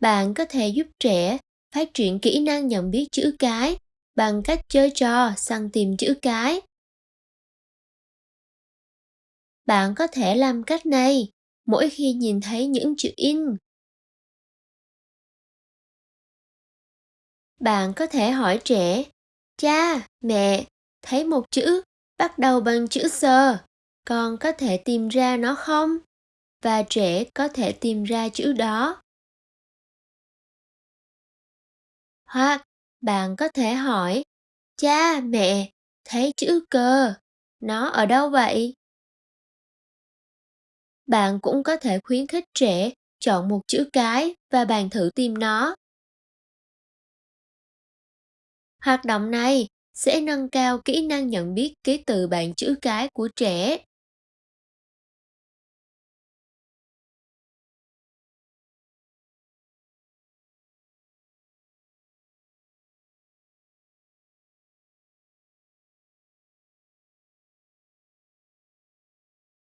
Bạn có thể giúp trẻ phát triển kỹ năng nhận biết chữ cái bằng cách chơi trò săn tìm chữ cái. Bạn có thể làm cách này mỗi khi nhìn thấy những chữ in. Bạn có thể hỏi trẻ, cha, mẹ, thấy một chữ bắt đầu bằng chữ sờ, con có thể tìm ra nó không? Và trẻ có thể tìm ra chữ đó. Hoặc bạn có thể hỏi, cha, mẹ, thấy chữ cờ, nó ở đâu vậy? Bạn cũng có thể khuyến khích trẻ chọn một chữ cái và bạn thử tìm nó. Hoạt động này sẽ nâng cao kỹ năng nhận biết ký tự bạn chữ cái của trẻ.